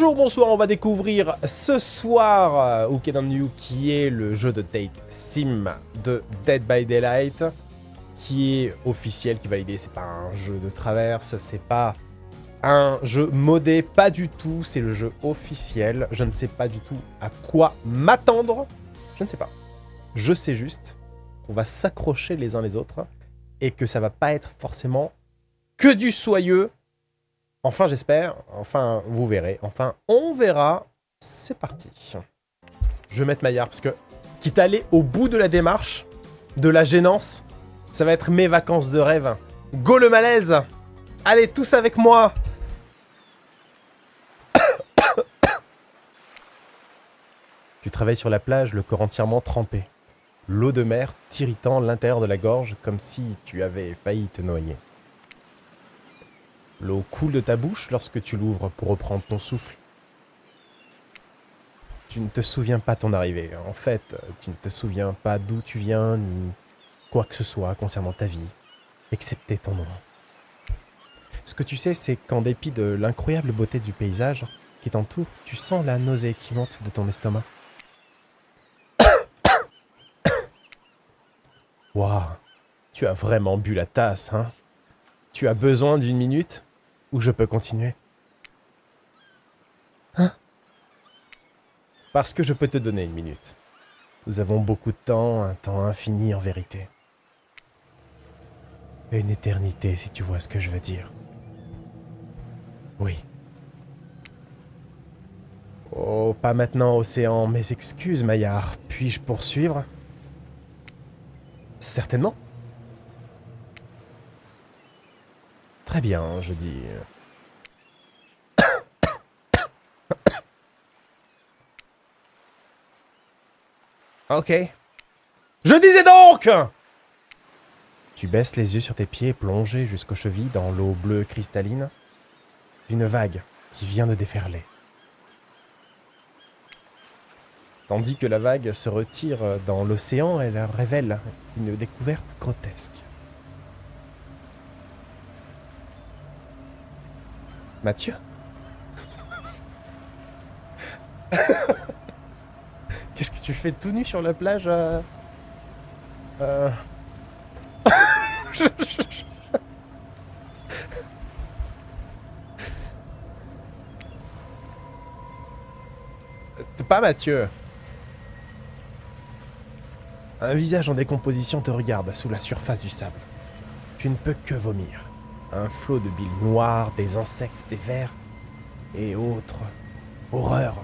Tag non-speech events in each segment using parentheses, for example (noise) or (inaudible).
Bonjour, bonsoir, on va découvrir ce soir euh, Ukedan New qui est le jeu de date sim de Dead by Daylight qui est officiel, qui est validé, c'est pas un jeu de traverse, c'est pas un jeu modé, pas du tout, c'est le jeu officiel, je ne sais pas du tout à quoi m'attendre, je ne sais pas. Je sais juste qu'on va s'accrocher les uns les autres et que ça va pas être forcément que du soyeux Enfin, j'espère. Enfin, vous verrez. Enfin, on verra. C'est parti. Je vais mettre Maillard parce que, quitte à aller au bout de la démarche, de la gênance, ça va être mes vacances de rêve. Go le malaise Allez, tous avec moi (coughs) Tu travailles sur la plage, le corps entièrement trempé. L'eau de mer t'irritant l'intérieur de la gorge comme si tu avais failli te noyer. L'eau coule de ta bouche lorsque tu l'ouvres pour reprendre ton souffle. Tu ne te souviens pas ton arrivée. En fait, tu ne te souviens pas d'où tu viens, ni quoi que ce soit concernant ta vie, excepté ton nom. Ce que tu sais, c'est qu'en dépit de l'incroyable beauté du paysage qui t'entoure, tu sens la nausée qui monte de ton estomac. (coughs) Waouh, tu as vraiment bu la tasse, hein? Tu as besoin d'une minute? Ou je peux continuer Hein? Parce que je peux te donner une minute. Nous avons beaucoup de temps, un temps infini en vérité. Une éternité, si tu vois ce que je veux dire. Oui. Oh, pas maintenant, Océan. Mes excuses, Maillard. Puis-je poursuivre? Certainement. Très bien, je dis. (coughs) ok. Je disais donc Tu baisses les yeux sur tes pieds plongés jusqu'aux chevilles dans l'eau bleue cristalline d'une vague qui vient de déferler. Tandis que la vague se retire dans l'océan, elle révèle une découverte grotesque. Mathieu (laughs) Qu'est-ce que tu fais tout nu sur la plage euh... euh... Pas Mathieu. Un visage en décomposition te regarde sous la surface du sable. Tu ne peux que vomir un flot de billes noires, des insectes, des vers et autres. Horreur.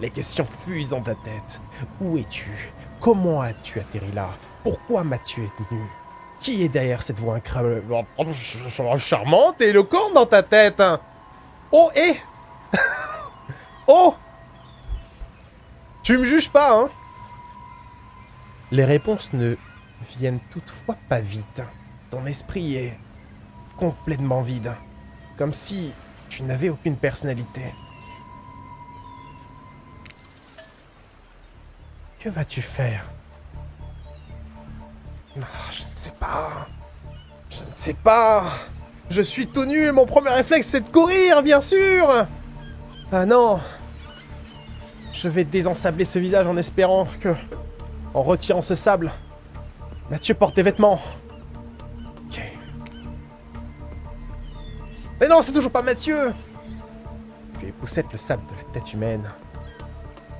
Les questions fusent dans ta tête. Où es-tu? Comment as-tu atterri là? Pourquoi m'as-tu nu Qui est derrière cette voix incroyable? Charmante et éloquente dans ta tête Oh, et? (laughs) Oh Tu me juges pas, hein? Les réponses ne viennent toutefois pas vite. Ton esprit est complètement vide. Comme si tu n'avais aucune personnalité. Que vas-tu faire? Ah, Je ne sais pas. Je ne sais pas. Je suis tout nu mon premier réflexe c'est de courir, bien sûr Ah non Je vais désensabler ce visage en espérant que, en retirant ce sable, Mathieu porte des vêtements. Mais non, c'est toujours pas Mathieu Tu époussette le sable de la tête humaine,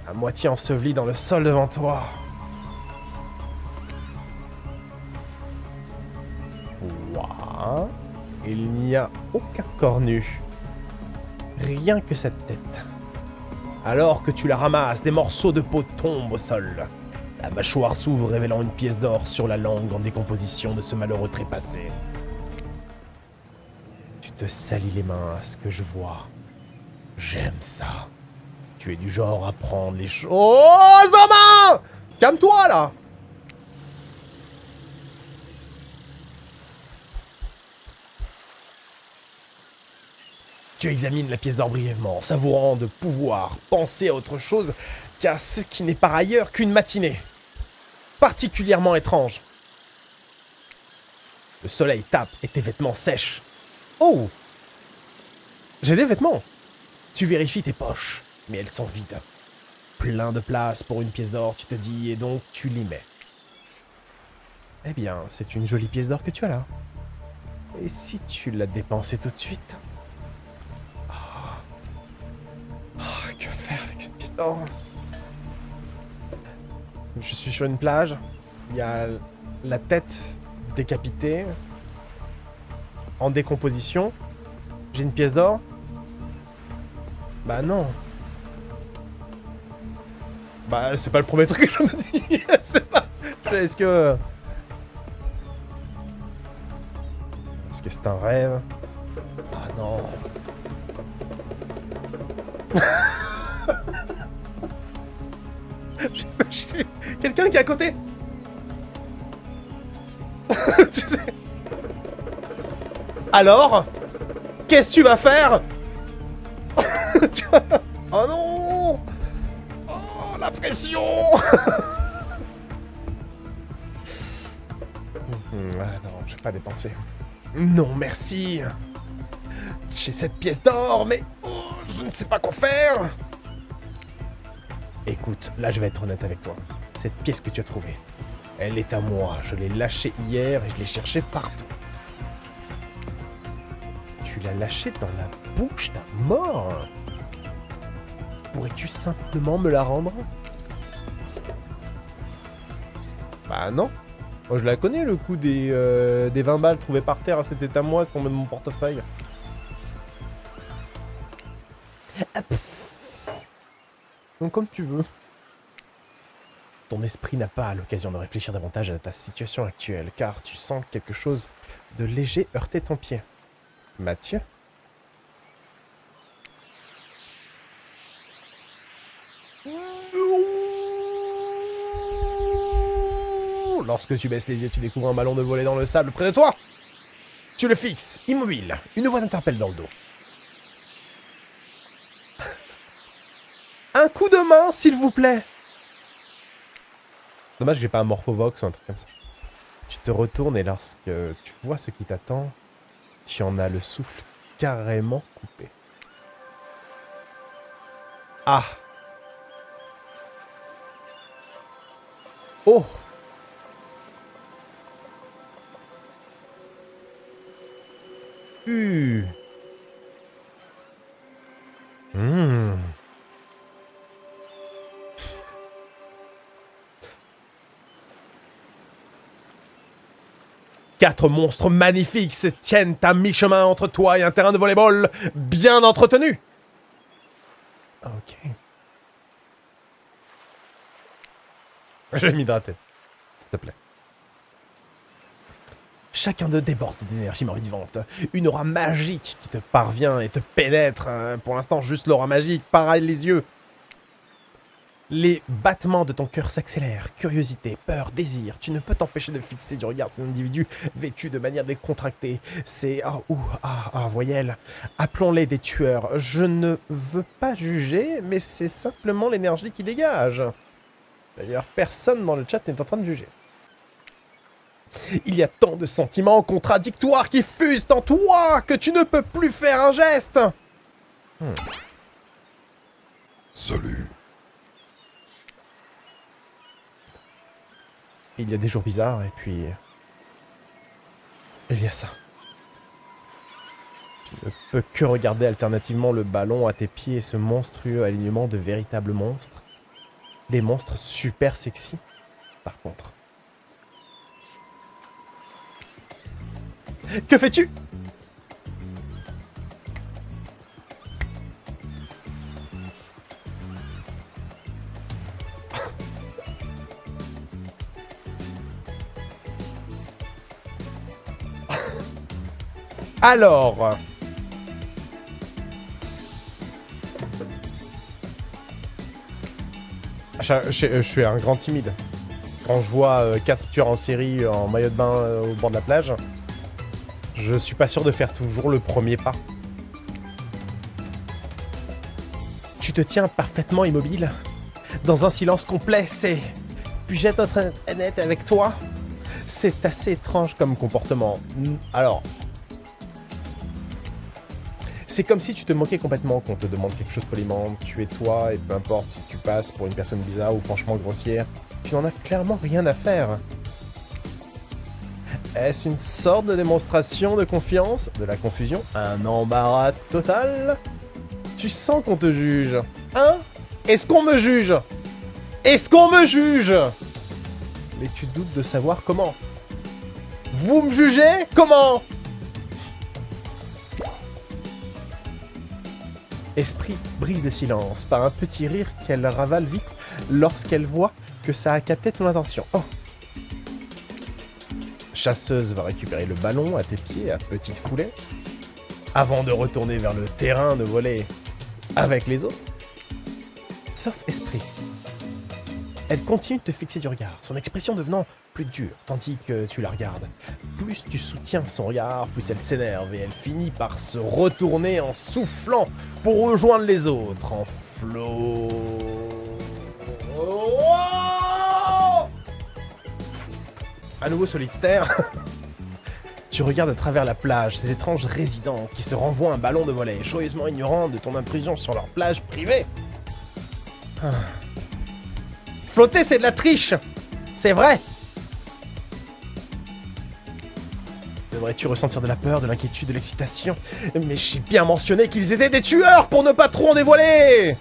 à moitié enseveli dans le sol devant toi. Ouah. Il n'y a aucun corps nu. Rien que cette tête. Alors que tu la ramasses, des morceaux de peau tombent au sol. La mâchoire s'ouvre révélant une pièce d'or sur la langue en décomposition de ce malheureux trépassé te salis les mains à ce que je vois. J'aime ça. Tu es du genre à prendre les choses... Oh, Zoma Calme-toi, là Tu examines la pièce d'or brièvement, savourant de pouvoir penser à autre chose qu'à ce qui n'est par ailleurs qu'une matinée. Particulièrement étrange. Le soleil tape et tes vêtements sèchent. Oh J'ai des vêtements Tu vérifies tes poches, mais elles sont vides. Plein de place pour une pièce d'or, tu te dis, et donc tu l'y mets. Eh bien, c'est une jolie pièce d'or que tu as là. Et si tu l'as dépensée tout de suite? Ah, Que faire avec cette pièce d'or? Je suis sur une plage. Il y a la tête décapitée. En décomposition. J'ai une pièce d'or Bah non. Bah c'est pas le premier truc que je me dis. (laughs) c'est pas... Est-ce que... Est-ce que c'est un rêve? Ah non. (laughs) Quelqu'un qui est à côté? Alors Qu'est-ce que tu vas faire (laughs) Oh non Oh, la pression Ah non, je vais pas dépenser. Non, merci J'ai cette pièce d'or, mais oh, je ne sais pas quoi faire Écoute, là je vais être honnête avec toi. Cette pièce que tu as trouvée, elle est à moi. Je l'ai lâchée hier et je l'ai cherchée partout. Lâchée dans la bouche d'un mort Pourrais-tu simplement me la rendre? Bah non. Moi je la connais le coup des, euh, des 20 balles trouvées par terre, c'était à moi, tombé de mon portefeuille. Donc comme tu veux. Ton esprit n'a pas l'occasion de réfléchir davantage à ta situation actuelle, car tu sens quelque chose de léger heurter ton pied. Mathieu Lorsque tu baisses les yeux, tu découvres un ballon de volet dans le sable près de toi. Tu le fixes, immobile. Une voix t'interpelle dans le dos. Un coup de main, s'il vous plaît. Dommage que j'ai pas un Morphovox ou un truc comme ça. Tu te retournes et lorsque tu vois ce qui t'attend, tu en as le souffle carrément coupé. Ah Oh Uh. Mmh. Quatre monstres magnifiques se tiennent à mi-chemin entre toi et un terrain de volleyball bien entretenu. Ok. Je vais m'hydrater. S'il te plaît. Chacun d'eux déborde d'énergie vivante. Une aura magique qui te parvient et te pénètre. Hein. Pour l'instant, juste l'aura magique. Pareil les yeux. Les battements de ton cœur s'accélèrent. Curiosité, peur, désir. Tu ne peux t'empêcher de fixer du regard cet individu vêtu de manière décontractée. C'est... Ah, ouh, ah, ah, voyelle. Appelons-les des tueurs. Je ne veux pas juger, mais c'est simplement l'énergie qui dégage. D'ailleurs, personne dans le chat n'est en train de juger. Il y a tant de sentiments contradictoires qui fusent en toi que tu ne peux plus faire un geste. Hmm. Salut. Il y a des jours bizarres et puis... Il y a ça. Tu ne peux que regarder alternativement le ballon à tes pieds et ce monstrueux alignement de véritables monstres. Des monstres super sexy, par contre. Que fais-tu? Alors... Je, suis un grand timide. Quand je vois 4 euh, tueurs en série en maillot de bain euh, au bord de la plage, je suis pas sûr de faire toujours le premier pas. Tu te tiens parfaitement immobile. Dans un silence complet, c'est... Puis-je être honnête avec toi C'est assez étrange comme comportement. Alors... C'est comme si tu te moquais complètement qu'on te demande quelque chose poliment. Tu es toi, et peu importe si tu passes pour une personne bizarre ou franchement grossière, tu n'en as clairement rien à faire. Est-ce une sorte de démonstration de confiance De la confusion Un embarras total? Tu sens qu'on te juge. Hein? Est-ce qu'on me juge? Est-ce qu'on me juge? Mais tu doutes de savoir comment. Vous me jugez? Comment? Esprit brise le silence par un petit rire qu'elle ravale vite lorsqu'elle voit que ça a capté ton attention. Oh Chasseuse va récupérer le ballon à tes pieds à petite foulée, avant de retourner vers le terrain de voler avec les autres. Sauf esprit. Elle continue de te fixer du regard, son expression devenant plus dure, tandis que tu la regardes. Plus tu soutiens son regard, plus elle s'énerve et elle finit par se retourner en soufflant pour rejoindre les autres en flot. À nouveau solitaire, (laughs) tu regardes à travers la plage ces étranges résidents qui se renvoient un ballon de volet, joyeusement ignorant de ton intrusion sur leur plage privée. Ah. Flotter, c'est de la triche C'est vrai Devrais-tu ressentir de la peur, de l'inquiétude, de l'excitation? Mais j'ai bien mentionné qu'ils étaient des tueurs pour ne pas trop en dévoiler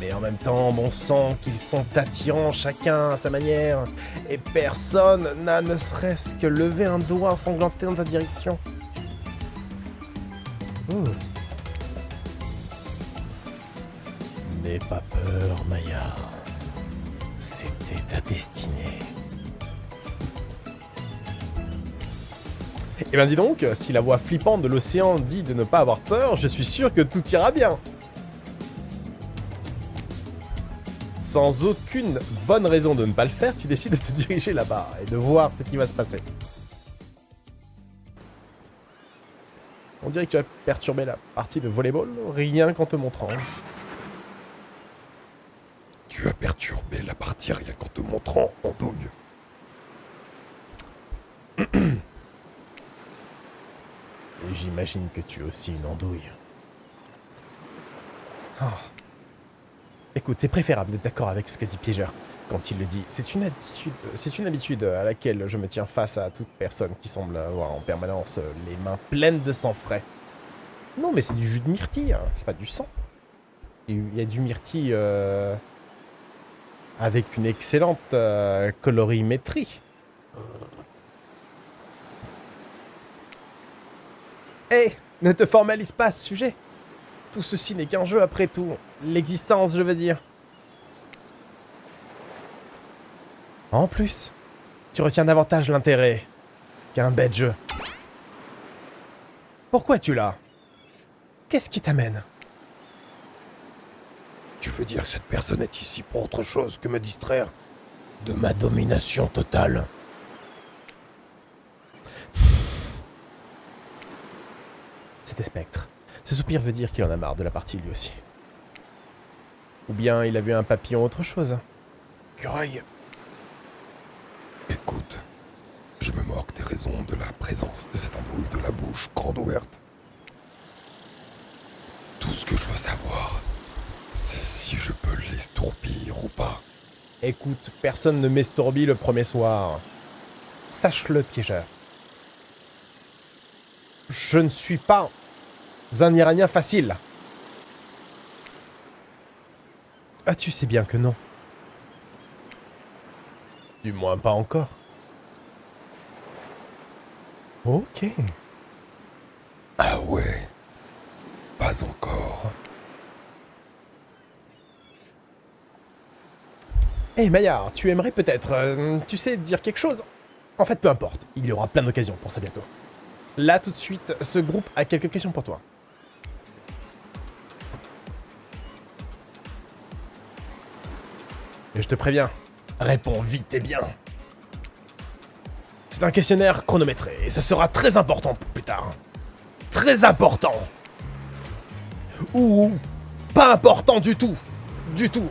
Mais en même temps, bon sang, qu'ils sont attirants chacun à sa manière, et personne n'a ne serait-ce que levé un doigt ensanglanté dans ta direction. Oh. N'aie pas peur, Maya. C'était ta destinée. Eh bien dis donc, si la voix flippante de l'océan dit de ne pas avoir peur, je suis sûr que tout ira bien. Sans aucune bonne raison de ne pas le faire, tu décides de te diriger là-bas et de voir ce qui va se passer. On dirait que tu as perturbé la partie de volleyball, rien qu'en te montrant. Tu as perturbé la partie rien qu'en te montrant en douille. J'imagine que tu es aussi une andouille. Ah. Écoute, c'est préférable d'être d'accord avec ce qu'a dit Piégeur quand il le dit. C'est une, attitude, c'est une habitude à laquelle je me tiens face à toute personne qui semble avoir en permanence les mains pleines de sang frais. Non, mais c'est du jus de myrtille, hein. c'est pas du sang. Il y a du myrtille euh, avec une excellente euh, colorimétrie. Hé, ne te formalise pas ce sujet. Tout ceci n'est qu'un jeu après tout. L'existence, je veux dire. En plus, tu retiens davantage l'intérêt qu'un bête jeu. Pourquoi tu l'as? Qu'est-ce qui t'amène? Tu veux dire que cette personne est ici pour autre chose que me distraire de ma domination totale? C'était Spectre. Ce soupir veut dire qu'il en a marre de la partie lui aussi. Ou bien il a vu un papillon autre chose. Curaille. Écoute, je me moque des raisons de la présence de cette embrouille de la bouche grande ouverte. Tout ce que je veux savoir, c'est si je peux l'estourbir ou pas. Écoute, personne ne m'estourbit le premier soir. Sache-le, piégeur. Je ne suis pas un Iranien facile. Ah, tu sais bien que non. Du moins pas encore. Ok. Ah ouais. Pas encore. Eh hey Maillard, tu aimerais peut-être, euh, tu sais, dire quelque chose? En fait, peu importe, il y aura plein d'occasions pour ça bientôt. Là, tout de suite, ce groupe a quelques questions pour toi. Et je te préviens, réponds vite et bien. C'est un questionnaire chronométré, et ça sera très important plus tard. Très important Ou pas important du tout Du tout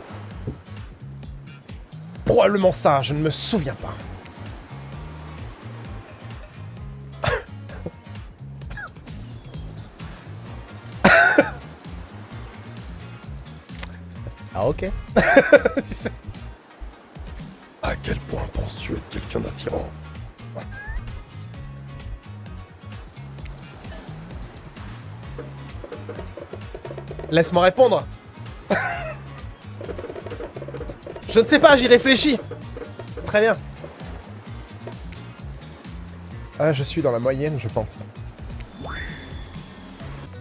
Probablement ça, je ne me souviens pas. (laughs) À quel point penses-tu être quelqu'un d'attirant Laisse-moi répondre. Je ne sais pas, j'y réfléchis. Très bien. Ah, je suis dans la moyenne, je pense.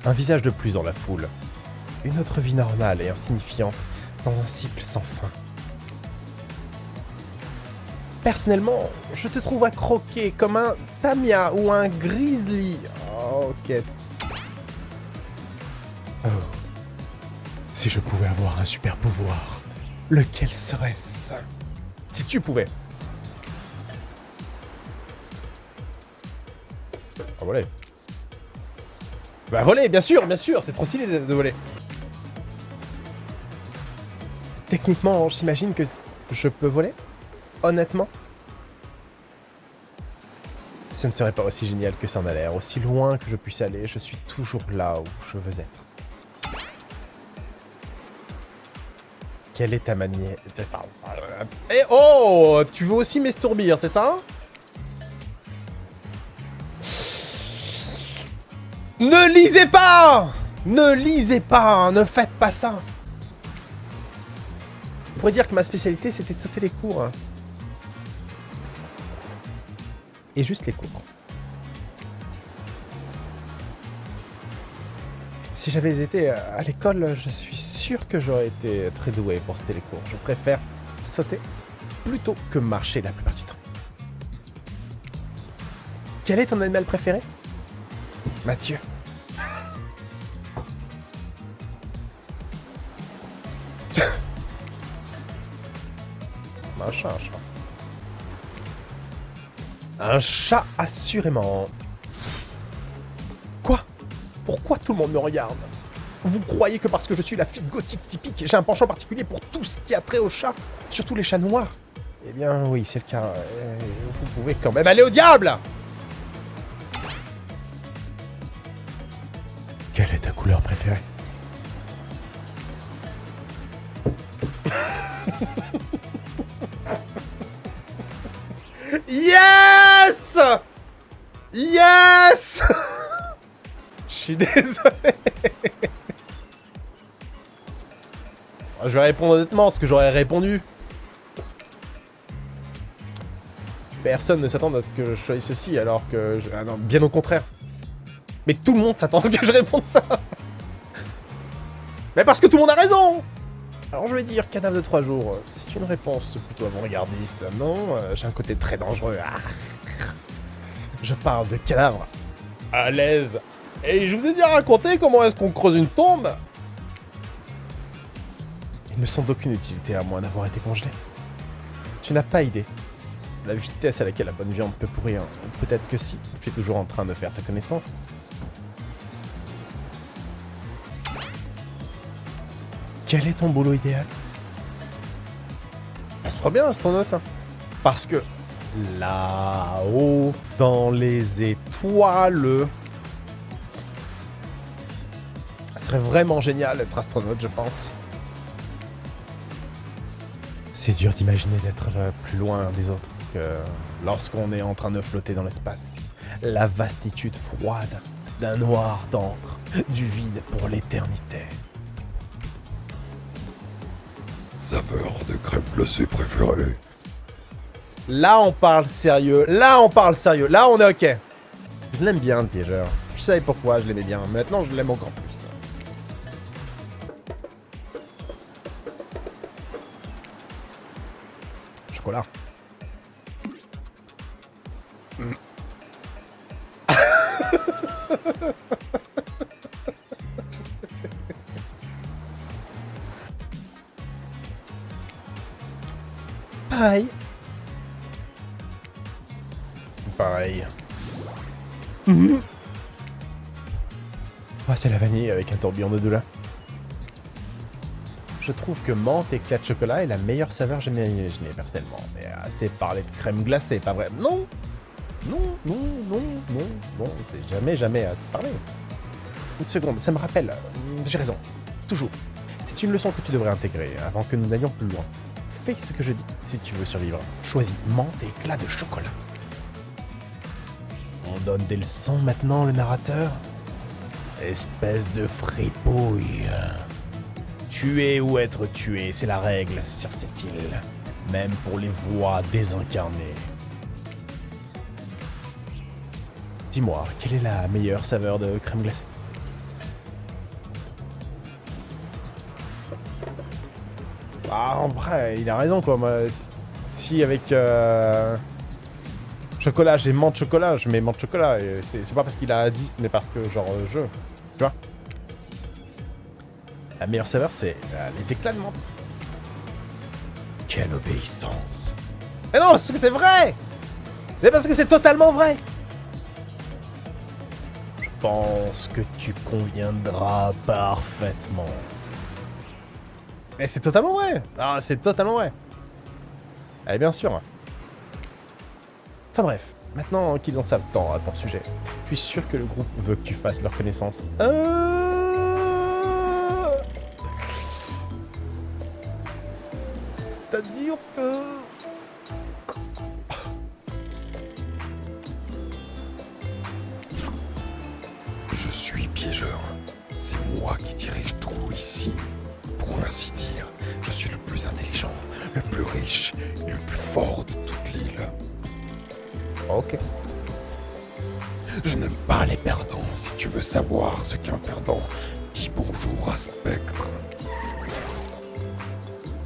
Un visage de plus dans la foule. Une autre vie normale et insignifiante dans un cycle sans fin. Personnellement, je te trouve à croquer comme un Tamia ou un Grizzly. Oh, ok. Si je pouvais avoir un super pouvoir, lequel serait-ce? Si tu pouvais. Ah, voler. Bah voler, bien sûr, bien sûr, c'est trop stylé de voler. Techniquement, j'imagine que je peux voler Honnêtement. Ce ne serait pas aussi génial que ça en a l'air. Aussi loin que je puisse aller, je suis toujours là où je veux être. Quelle est ta manière Eh oh! Tu veux aussi m'estourbir, c'est ça? Ne lisez pas! Ne lisez pas! Ne faites pas ça pourrait dire que ma spécialité, c'était de sauter les cours. Et juste les cours. Si j'avais été à l'école, je suis sûr que j'aurais été très doué pour sauter les cours. Je préfère sauter plutôt que marcher la plupart du temps. Quel est ton animal préféré? Mathieu. Un chat, assurément. Quoi? Pourquoi tout le monde me regarde? Vous croyez que parce que je suis la fille gothique typique, j'ai un penchant particulier pour tout ce qui a trait aux chats Surtout les chats noirs? Eh bien, oui, c'est le cas. Euh, vous pouvez quand même aller au diable! Quelle est ta couleur préférée? (laughs) Yes Yes (laughs) Je suis désolé. Je vais répondre honnêtement, ce que j'aurais répondu. Personne ne s'attend à ce que je choisisse ceci, alors que... Je... Ah non, bien au contraire. Mais tout le monde s'attend à ce que je réponde ça Mais parce que tout le monde a raison alors je vais dire cadavre de 3 jours, c'est une réponse plutôt avant-gardiste. Non, euh, j'ai un côté très dangereux. Ah. Je parle de cadavre à l'aise. Et je vous ai déjà raconté comment est-ce qu'on creuse une tombe Il me semble d'aucune utilité à moins d'avoir été congelé. Tu n'as pas idée. La vitesse à laquelle la bonne viande peut pourrir. Peut-être que si. Je suis toujours en train de faire ta connaissance. Quel est ton boulot idéal? Ça se bien, astronaute. Hein. Parce que là-haut, dans les étoiles, ça serait vraiment génial d'être astronaute, je pense. C'est dur d'imaginer d'être plus loin des autres que lorsqu'on est en train de flotter dans l'espace. La vastitude froide d'un noir d'encre, du vide pour l'éternité. saveur de crème glacée préférée Là, on parle sérieux. Là, on parle sérieux. Là, on est ok. Je l'aime bien, le piégeur. Je savais pourquoi je l'aimais bien. Maintenant, je l'aime encore plus. Chocolat. Pareil. Pareil. Ah, c'est la vanille avec un tourbillon de douleur. Je trouve que menthe et éclat de chocolat est la meilleure saveur jamais imaginée, personnellement. Mais assez parler de crème glacée, pas vrai Non Non, non, non, non, non, c'est jamais, jamais assez parlé. Une seconde, ça me rappelle. J'ai raison. Toujours C'est une leçon que tu devrais intégrer avant que nous n'allions plus loin. Fais ce que je dis si tu veux survivre. Choisis menthe et éclat de chocolat. On donne des leçons maintenant, le narrateur? Espèce de fripouille. Tuer ou être tué, c'est la règle sur cette île. Même pour les voix désincarnées. Dis-moi, quelle est la meilleure saveur de crème glacée? Ah, en vrai, il a raison, quoi. Moi, si avec euh, chocolat, j'ai menthe chocolat, je mets menthe chocolat. C'est pas parce qu'il a 10, mais parce que, genre, euh, je... Tu vois La meilleure saveur, c'est euh, les éclats de menthe. Quelle obéissance. Mais non, parce que c'est vrai C'est parce que c'est totalement vrai Je pense que tu conviendras parfaitement. Mais c'est totalement vrai Ah, c'est totalement vrai Eh bien sûr Enfin bref, maintenant qu'ils en savent tant à ton sujet, je suis sûr que le groupe veut que tu fasses leur connaissance.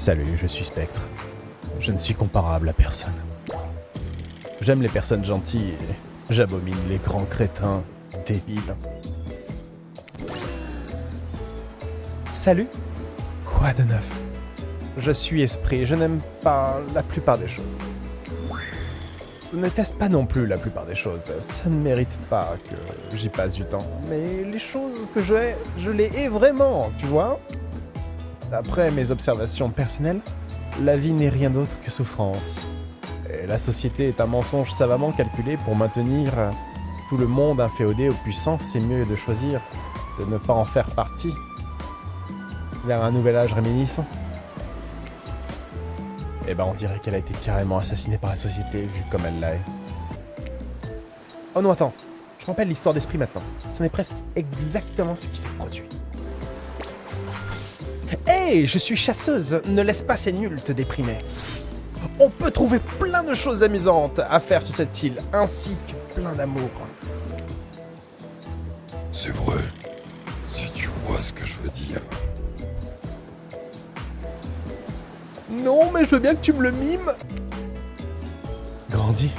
Salut, je suis Spectre. Je ne suis comparable à personne. J'aime les personnes gentilles et j'abomine les grands crétins débiles. Salut Quoi de neuf? Je suis esprit, je n'aime pas la plupart des choses. Je ne teste pas non plus la plupart des choses. Ça ne mérite pas que j'y passe du temps. Mais les choses que je hais, je les hais vraiment, tu vois? D'après mes observations personnelles, la vie n'est rien d'autre que souffrance. Et la société est un mensonge savamment calculé pour maintenir tout le monde inféodé aux puissants. C'est mieux de choisir de ne pas en faire partie. Vers un nouvel âge réminiscent. Eh ben, on dirait qu'elle a été carrément assassinée par la société, vu comme elle l'a. Oh non, attends. Je rappelle l'histoire d'esprit maintenant. Ce n'est presque exactement ce qui s'est produit. Hey, je suis chasseuse. Ne laisse pas ces nuls te déprimer. On peut trouver plein de choses amusantes à faire sur cette île, ainsi que plein d'amour. C'est vrai. Si tu vois ce que je veux dire. Non, mais je veux bien que tu me le mimes. Grandis.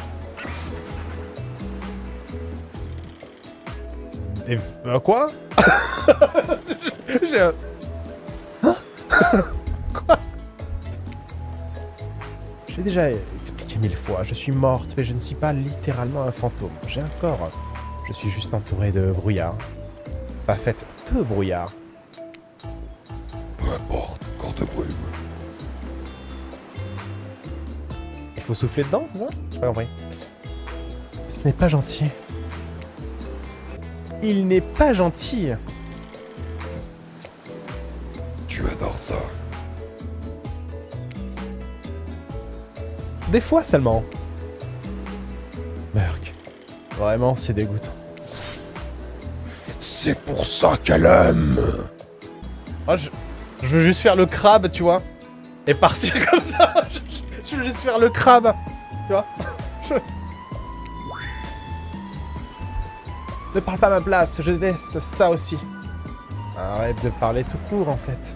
Et euh, quoi? (laughs) J'ai un... déjà expliqué mille fois, je suis morte, mais je ne suis pas littéralement un fantôme. J'ai un corps. Je suis juste entouré de brouillard. Pas fait de brouillard. Peu importe, corps de brume. Il faut souffler dedans, c'est ça? J'ai pas compris. Ce n'est pas gentil. Il n'est pas gentil. Tu adores ça. Des fois seulement. Merc. Vraiment, c'est dégoûtant. C'est pour ça qu'elle aime. Moi, je, je veux juste faire le crabe, tu vois. Et partir (laughs) comme ça. Je, je veux juste faire le crabe. Tu vois Je- (laughs) Ne parle pas à ma place, je déteste ça aussi. Arrête de parler tout court, en fait.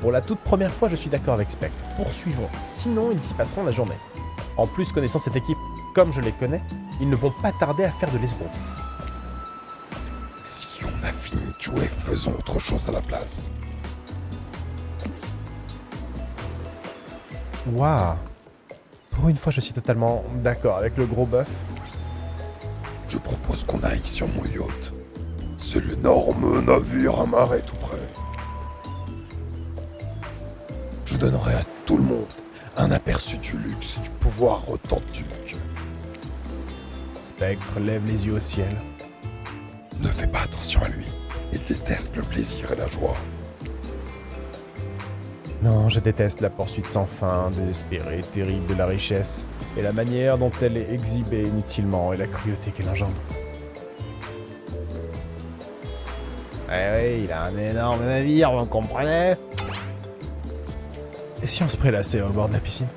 Pour la toute première fois, je suis d'accord avec Spectre. Poursuivons. Sinon, ils s'y passeront la journée. En plus, connaissant cette équipe comme je les connais, ils ne vont pas tarder à faire de l'esbrouf. Si on a fini de jouer, faisons autre chose à la place. Waouh Pour une fois, je suis totalement d'accord avec le gros bœuf. Je propose qu'on aille sur mon yacht. C'est l'énorme navire amarré tout près. Je donnerai à tout le monde un aperçu du luxe et du pouvoir authentique. Spectre lève les yeux au ciel. Ne fais pas attention à lui. Il déteste le plaisir et la joie. Non, je déteste la poursuite sans fin, désespérée, terrible de la richesse, et la manière dont elle est exhibée inutilement, et la cruauté qu'elle engendre. Eh oui, il a un énorme navire, vous comprenez? Si on se prélassait au bord de la piscine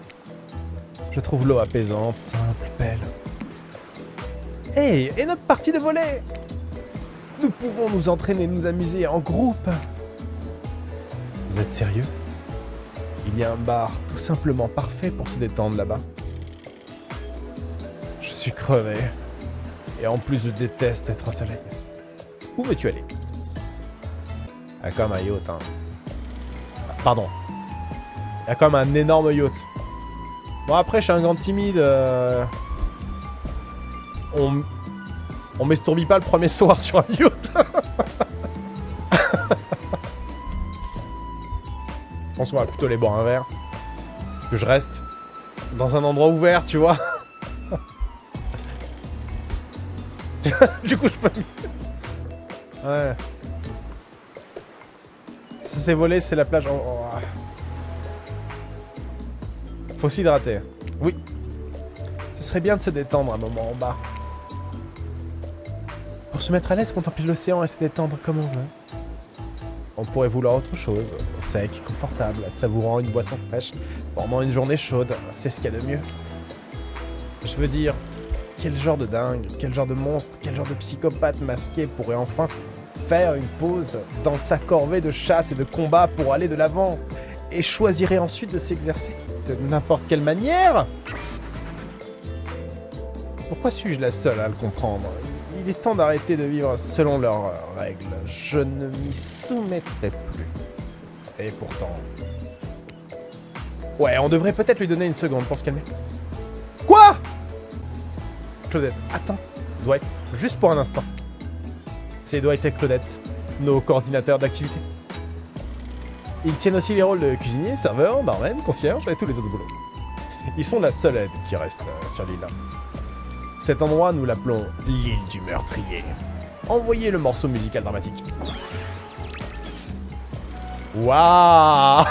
Je trouve l'eau apaisante, simple, belle. Hey, et notre partie de volet Nous pouvons nous entraîner, nous amuser en groupe. Vous êtes sérieux? Il y a un bar tout simplement parfait pour se détendre là-bas. Je suis crevé. Et en plus, je déteste être au soleil. Où veux-tu aller? A comme un yacht, hein. Pardon. Il y a comme un énorme yacht. Bon, après, je suis un grand timide. euh, On... On m'estourbit pas le premier (laughs) soir sur un yacht. Je pense qu'on va plutôt aller boire un verre. Que je reste dans un endroit ouvert, tu vois. (laughs) du coup, je peux... Ouais. Si c'est volé, c'est la plage. Oh, oh, ah. Faut s'hydrater. Oui. Ce serait bien de se détendre un moment en bas. Pour se mettre à l'aise, contempler l'océan et se détendre comme on veut. On pourrait vouloir autre chose. Sec, confortable, savourant une boisson fraîche pendant une journée chaude. C'est ce qu'il y a de mieux. Je veux dire, quel genre de dingue, quel genre de monstre, quel genre de psychopathe masqué pourrait enfin faire une pause dans sa corvée de chasse et de combat pour aller de l'avant et choisirait ensuite de s'exercer? De n'importe quelle manière Pourquoi suis-je la seule à le comprendre? Il est temps d'arrêter de vivre selon leurs règles. Je ne m'y soumettrai plus. Et pourtant... Ouais, on devrait peut-être lui donner une seconde pour se calmer. Quoi? Claudette, attends. Dwight, juste pour un instant. C'est Dwight et Claudette, nos coordinateurs d'activité. Ils tiennent aussi les rôles de cuisinier, serveur, barman, concierge et tous les autres boulots. Ils sont la seule aide qui reste euh, sur l'île. Cet endroit, nous l'appelons l'île du meurtrier. Envoyez le morceau musical dramatique. Waouh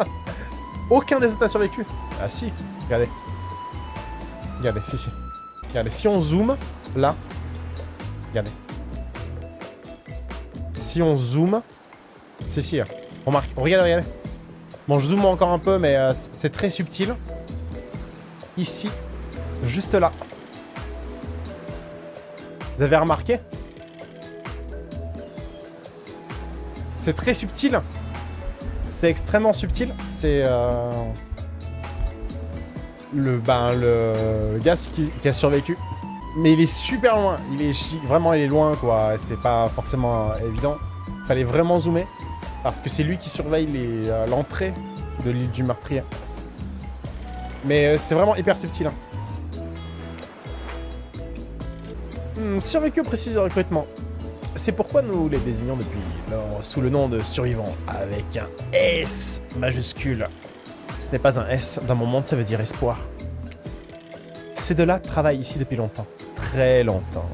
(laughs) Aucun des autres n'a survécu. Ah si, regardez. Regardez, si, si. Regardez, si on zoome, là. Regardez. Si on zoome... Si, si, hein. Remarque, regardez, regardez. Bon, je zoome encore un peu, mais euh, c'est très subtil. Ici, juste là. Vous avez remarqué? C'est très subtil. C'est extrêmement subtil. C'est... Euh... Le, ben, le qui, a survécu. Mais il est super loin. Il est vraiment, il est loin, quoi. C'est pas forcément euh, évident. Fallait vraiment zoomer. Parce que c'est lui qui surveille euh, l'entrée de l'île du meurtrier. Mais euh, c'est vraiment hyper subtil. hein. Hmm, survécu au de recrutement. C'est pourquoi nous les désignons depuis lors sous le nom de survivants, avec un S majuscule. Ce n'est pas un S, dans mon monde ça veut dire espoir. Ces deux-là travaillent ici depuis longtemps. Très longtemps.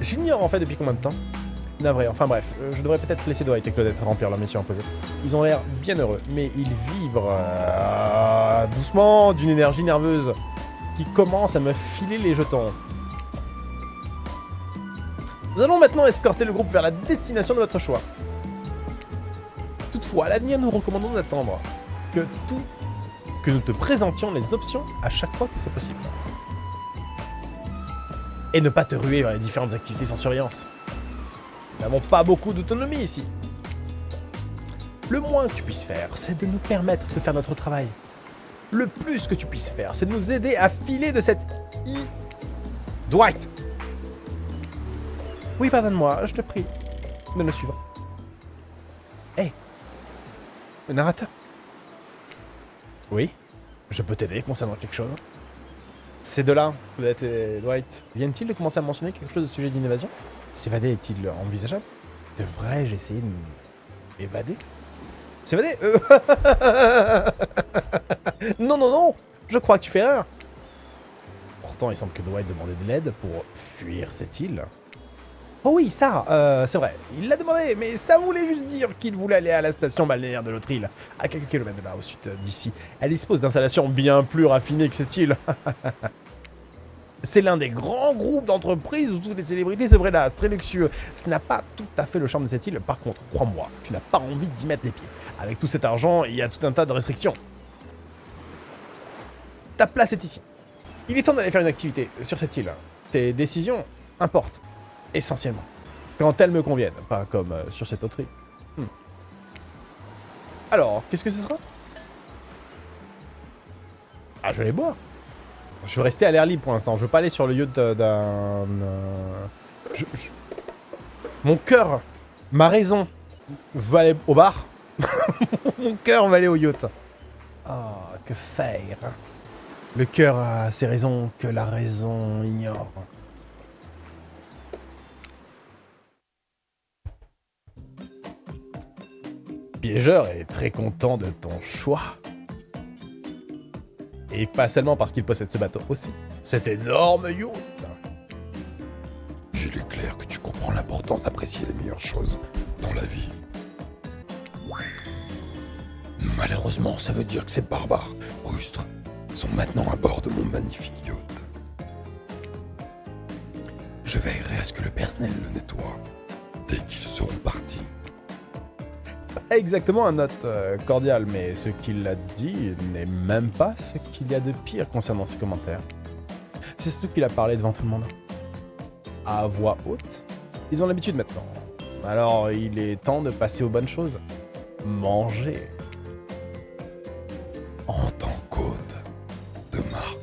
J'ignore en fait depuis combien de temps. Enfin bref, euh, je devrais peut-être laisser Dwight et Claudette remplir leur mission imposée. Ils ont l'air bien heureux, mais ils vibrent euh, doucement d'une énergie nerveuse qui commence à me filer les jetons. Nous allons maintenant escorter le groupe vers la destination de votre choix. Toutefois, à l'avenir, nous recommandons d'attendre que tout que nous te présentions les options à chaque fois que c'est possible. Et ne pas te ruer vers les différentes activités sans surveillance. Nous n'avons pas beaucoup d'autonomie ici. Le moins que tu puisses faire, c'est de nous permettre de faire notre travail. Le plus que tu puisses faire, c'est de nous aider à filer de cette i... Dwight Oui, pardonne-moi, je te prie de me suivre. Hé Le narrateur Oui Je peux t'aider concernant quelque chose Ces deux-là, et Dwight, viennent-ils de commencer à mentionner quelque chose de sujet d'innovation S'évader est-il envisageable? Devrais-je essayer de m'évader? S'évader? Euh, (laughs) Non, non, non Je crois que tu fais erreur Pourtant, il semble que Dwight demandait de l'aide pour fuir cette île. Oh oui, ça, euh, c'est vrai. Il l'a demandé, mais ça voulait juste dire qu'il voulait aller à la station balnéaire de l'autre île, à quelques kilomètres de là, au sud d'ici. Elle dispose d'installations bien plus raffinées que cette île. (laughs) c'est l'un des grands groupes d'entreprises où toutes les célébrités se là. C'est très luxueux. Ce n'a pas tout à fait le charme de cette île. Par contre, crois-moi, tu n'as pas envie d'y mettre les pieds. Avec tout cet argent, il y a tout un tas de restrictions. Ta place est ici. Il est temps d'aller faire une activité sur cette île. Tes décisions importent essentiellement. Quand elles me conviennent, pas comme euh, sur cette autre île. Hmm. Alors, qu'est-ce que ce sera? Ah, je vais les boire. Je veux rester à l'air libre pour l'instant. Je veux pas aller sur le yacht d'un... Euh, Mon cœur, ma raison, veut aller au bar. (laughs) Mon cœur va aller au yacht. Ah, que faire? Le cœur a ses raisons que la raison ignore. Piégeur est très content de ton choix. Et pas seulement parce qu'il possède ce bateau aussi. Cet énorme yacht Il est clair que tu comprends l'importance d'apprécier les meilleures choses dans la vie. Malheureusement, ça veut dire que ces barbares, rustres, sont maintenant à bord de mon magnifique yacht. Je veillerai à ce que le personnel le nettoie dès qu'ils seront partis (laughs) exactement un note euh, cordial, mais ce qu'il a dit n'est même pas ce qu'il y a de pire concernant ses commentaires. C'est surtout qu'il a parlé devant tout le monde. À voix haute. Ils ont l'habitude maintenant. Alors il est temps de passer aux bonnes choses. Manger. En tant qu'hôte de marque,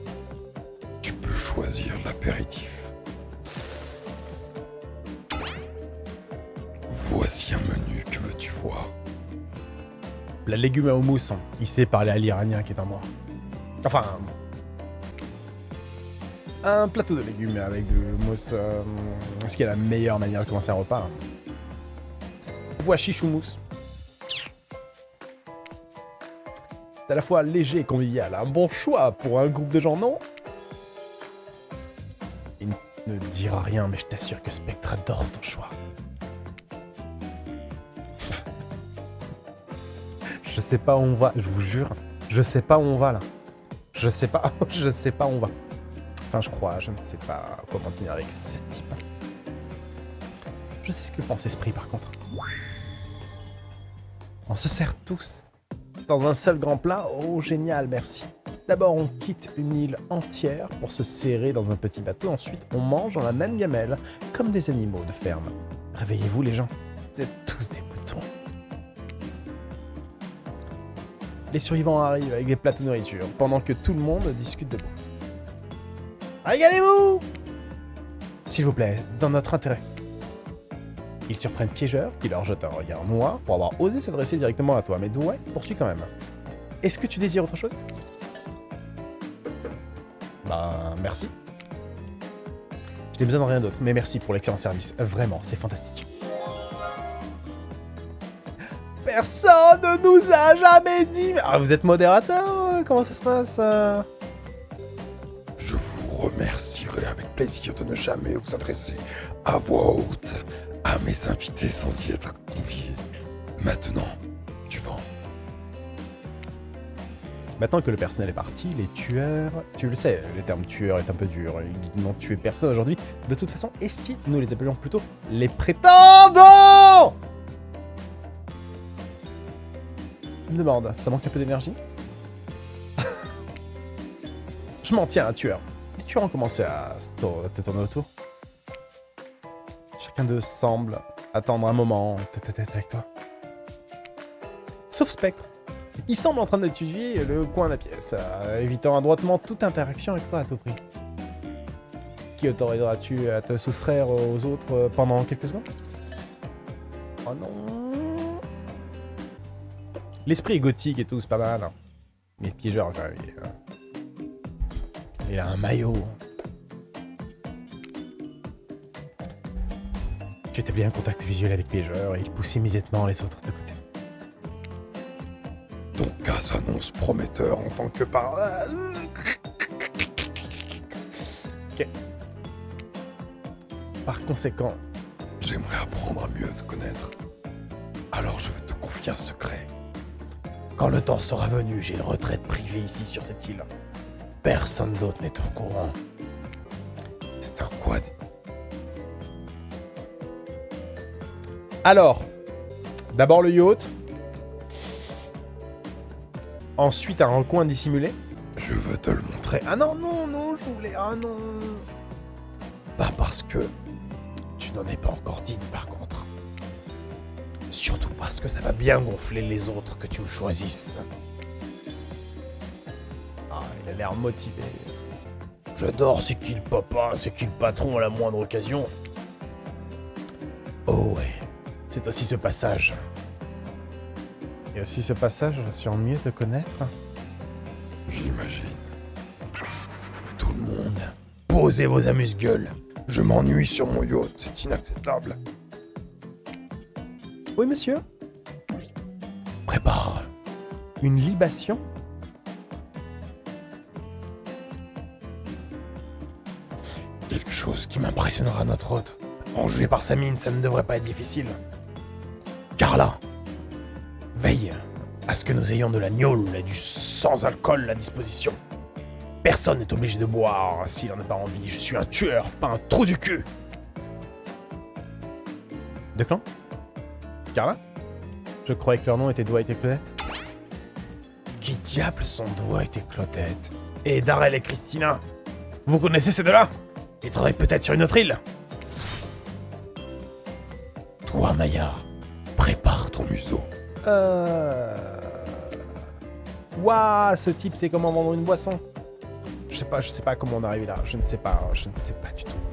tu peux choisir l'apéritif. La légume à houmous, hein. il sait parler à l'iranien qui est en moi. Enfin... Un plateau de légumes avec du houmous. Euh, qu'il y a la meilleure manière de commencer un repas Pois chiche houmous. C'est à la fois léger et convivial. Un bon choix pour un groupe de gens, non? Il ne dira rien, mais je t'assure que Spectre adore ton choix. Je sais pas où on va, je vous jure. Je sais pas où on va, là. Je sais pas, (laughs) je sais pas où on va. Enfin, je crois, je ne sais pas comment tenir avec ce type. Je sais ce que pense Esprit, par contre. On se sert tous dans un seul grand plat. Oh, génial, merci. D'abord, on quitte une île entière pour se serrer dans un petit bateau. Ensuite, on mange dans la même gamelle, comme des animaux de ferme. Réveillez-vous, les gens. Vous êtes tous des Les survivants arrivent avec des plateaux de nourriture, pendant que tout le monde discute de bouffe. Régalez-vous S'il vous plaît, dans notre intérêt. Ils surprennent Piégeur, qui leur jette un regard noir pour avoir osé s'adresser directement à toi, mais Douai poursuit quand même. Est-ce que tu désires autre chose? Bah, merci. Je n'ai besoin de rien d'autre, mais merci pour l'excellent service. Vraiment, c'est fantastique. Personne ne nous a jamais dit... Ah, vous êtes modérateur Comment ça se passe euh Je vous remercierai avec plaisir de ne jamais vous adresser à voix haute à mes invités sans y être conviés. Maintenant, tu vends. Maintenant que le personnel est parti, les tueurs... Tu le sais, le terme tueur est un peu dur. Ils n'ont tué personne aujourd'hui. De toute façon, et si nous les appelions plutôt les prétendants? Me demande, ça manque un peu d'énergie (laughs) Je m'en tiens, tueur. Les tueurs ont commencé à te tourner autour. Chacun d'eux semble attendre un moment tête à tête avec toi. Sauf Spectre. Il semble en train d'étudier le coin de la pièce, euh, évitant adroitement toute interaction avec toi à tout prix. Qui autoriseras-tu à te soustraire aux autres pendant quelques secondes? Oh non L'esprit est gothique et tout, c'est pas mal. Hein. Mais piégeur, quand même. Il, a un maillot. Tu établis un contact visuel avec piégeur et il pousse immédiatement les autres de côté. Ton cas s'annonce prometteur en tant que par... Ok. Par conséquent, J'aimerais apprendre à mieux te connaître. Alors je vais te confier un secret. Quand le temps sera venu, j'ai une retraite privée ici sur cette île. Personne d'autre n'est au courant. C'est un quoi Alors, d'abord le yacht. Ensuite un recoin dissimulé. Je veux te le montrer. Ah non, non, non, je voulais... Ah non Pas parce que tu n'en es pas encore digne par contre. Surtout parce que ça va bien gonfler les autres que tu me choisisses. Ah, il a l'air motivé. J'adore c'est qui le papa, c'est qui le patron à la moindre occasion. Oh ouais, c'est aussi ce passage. Et aussi ce passage sur mieux te connaître. J'imagine. Tout le monde. Posez vos amuse-gueules. Je m'ennuie sur mon yacht, c'est inacceptable. Oui, monsieur Prépare une libation Quelque chose qui m'impressionnera notre hôte. Enjoué par sa mine, ça ne devrait pas être difficile. Carla, veille à ce que nous ayons de la gnôle et du sans alcool à disposition. Personne n'est obligé de boire s'il n'en a pas envie. Je suis un tueur, pas un trou du cul. De clan? Carla Je croyais que leur nom était Dwight et Claudette. Qui diable sont Dwight et Claudette Et Darrell et Christina? Vous connaissez ces deux-là? Ils travaillent peut-être sur une autre île Toi, Maillard, prépare ton museau. Euh... Ouah, ce type sait comment vendre une boisson. Je sais pas, je sais pas comment on est arrivé là. Je ne sais pas, je ne sais pas du tout.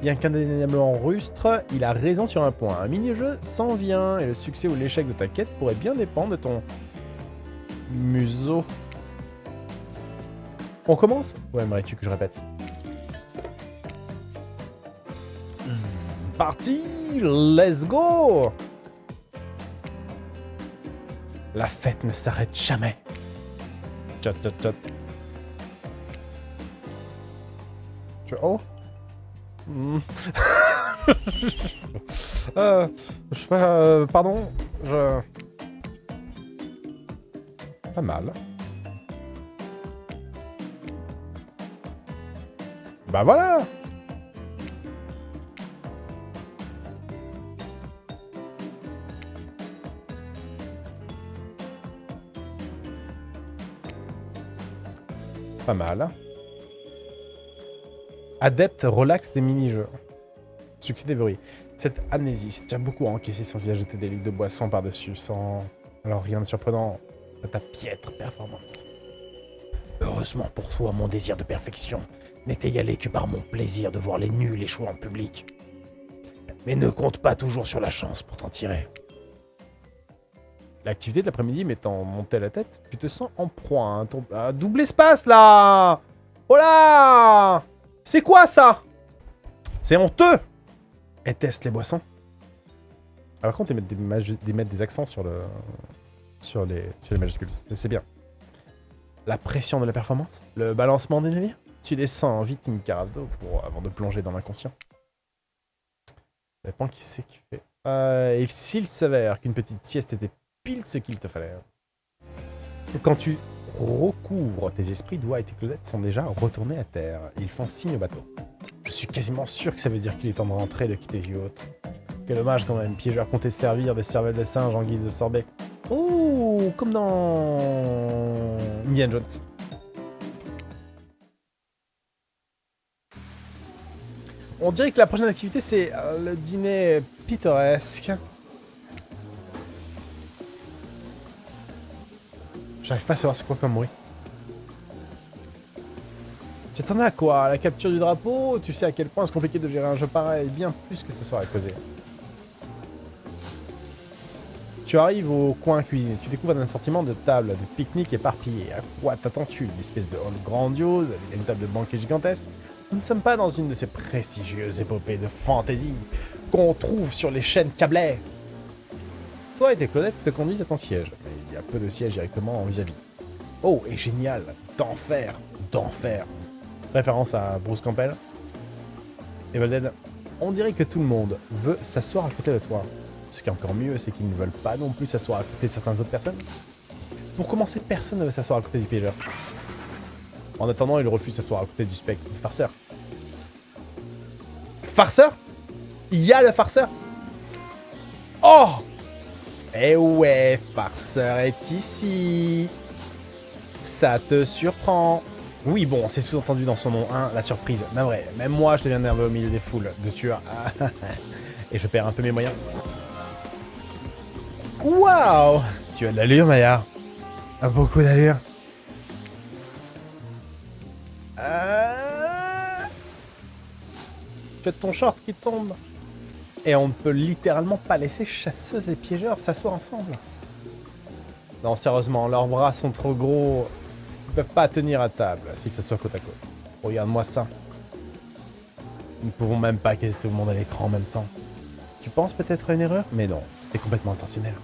Bien qu'indéniablement rustre, il a raison sur un point. Un mini-jeu s'en vient, et le succès ou l'échec de ta quête pourrait bien dépendre de ton museau. On commence? Ouais, aimerais-tu que je répète Zzz, Parti Let's go La fête ne s'arrête jamais. Tchat, tchat. Tu... Oh. (laughs) euh, je euh, pardon, je... Pas mal. Bah voilà Pas mal. Adepte relax des mini-jeux. Succès déverrouillé. Cette amnésie, c'est déjà beaucoup à encaisser sans y ajouter des litres de boisson par-dessus, sans... Alors rien de surprenant à ta piètre performance. Heureusement pour toi, mon désir de perfection n'est égalé que par mon plaisir de voir les nuls échouer en public. Mais ne compte pas toujours sur la chance pour t'en tirer. L'activité de l'après-midi m'étant montée à la tête, tu te sens en proie à un à double espace, là Oh là c'est quoi ça? C'est honteux Et teste les boissons. Alors, par contre, ils mettent des, accents sur, le, sur, les, sur les majuscules. C'est bien. La pression de la performance? Le balancement des navires? Tu descends vite une carafe avant de plonger dans l'inconscient. Ça dépend qui c'est qui fait. Euh, et s'il s'avère qu'une petite sieste était pile ce qu'il te fallait. Quand tu recouvre tes esprits, Dwight et Claudette sont déjà retournés à terre. Ils font signe au bateau. Je suis quasiment sûr que ça veut dire qu'il est temps de rentrer de quitter Yacht. Quel dommage quand même, piégeur comptait servir des cervelles de singe en guise de sorbet. Oh, comme dans Indiana Jones. On dirait que la prochaine activité c'est euh, le dîner pittoresque. J'arrive pas à savoir c'est quoi comme bruit. Tu t'en as quoi? La capture du drapeau? Tu sais à quel point c'est compliqué de gérer un jeu pareil, bien plus que ça soit à causer. Tu arrives au coin cuisine tu découvres un assortiment de tables de pique-nique éparpillées. À quoi t'attends-tu? Une espèce de hall grandiose, avec une table de banquet gigantesque? Nous ne sommes pas dans une de ces prestigieuses épopées de fantasy qu'on trouve sur les chaînes câblées. Toi et tes Claudette te conduisent à ton siège il y a peu de sièges directement en vis-à-vis. Oh, et génial D'enfer D'enfer Référence à Bruce Campbell. Evil. On dirait que tout le monde veut s'asseoir à côté de toi. Ce qui est encore mieux, c'est qu'ils ne veulent pas non plus s'asseoir à côté de certaines autres personnes. Pour commencer, personne ne veut s'asseoir à côté du piégeur. En attendant, il refuse s'asseoir à côté du spectre du farceur. Farceur? Il y a le farceur? Oh Eh ouais, farceur est ici Ça te surprend Oui, bon, c'est sous-entendu dans son nom, hein, la surprise. Mais vrai, même moi, je deviens nerveux au milieu des foules de tueurs. (laughs) Et je perds un peu mes moyens. Waouh Tu as de l'allure, Maya. Beaucoup d'allure. Euh... Que ton short qui tombe. Et on ne peut littéralement pas laisser chasseuse et piégeurs s'asseoir ensemble. Non, sérieusement, leurs bras sont trop gros. Ils peuvent pas tenir à table s'ils s'assoient côte à côte. Regarde-moi ça. Nous ne pouvons même pas caser tout le monde à l'écran en même temps. Tu penses peut-être à une erreur? Mais non, c'était complètement intentionnel.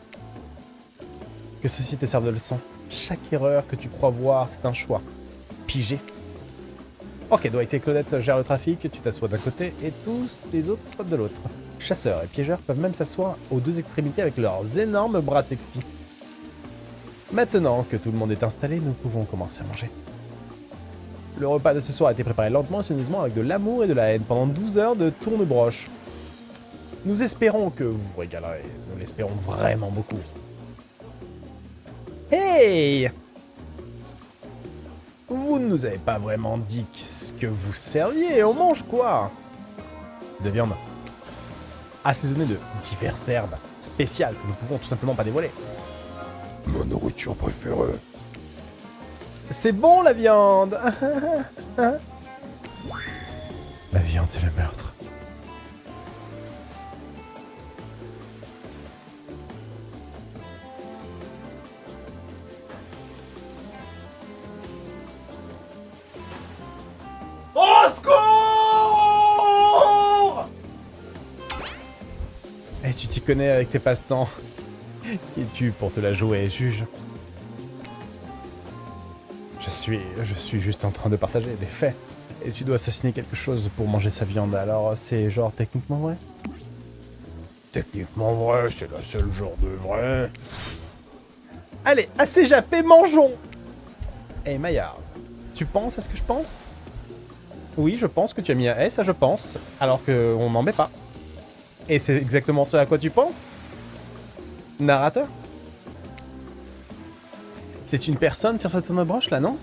Que ceci te serve de leçon. Chaque erreur que tu crois voir, c'est un choix. Pigé. Ok, Dwight et Claudette gèrent le trafic, tu t'assois d'un côté et tous les autres de l'autre. Chasseurs et piégeurs peuvent même s'asseoir aux deux extrémités avec leurs énormes bras sexy. Maintenant que tout le monde est installé, nous pouvons commencer à manger. Le repas de ce soir a été préparé lentement et soigneusement avec de l'amour et de la haine pendant 12 heures de tourne-broche. Nous espérons que vous vous régalerez. Nous l'espérons vraiment beaucoup. Hey Vous ne nous avez pas vraiment dit ce que vous serviez. On mange quoi? De viande. Assaisonnée de diverses herbes spéciales que nous pouvons tout simplement pas dévoiler. Ma nourriture préférée. C'est bon la viande (laughs) La viande, c'est le meurtre. Connais avec tes passe-temps. Qui es-tu pour te la jouer, juge? Je suis... je suis juste en train de partager des faits. Et tu dois assassiner quelque chose pour manger sa viande, alors c'est genre techniquement vrai? Techniquement vrai, c'est le seul genre de vrai. Allez, assez jappé, mangeons Eh Maillard, tu penses à ce que je pense? Oui, je pense que tu as mis un S à je pense, alors qu'on n'en met pas. Et c'est exactement ce à quoi tu penses Narrateur? C'est une personne sur cette broche là, non?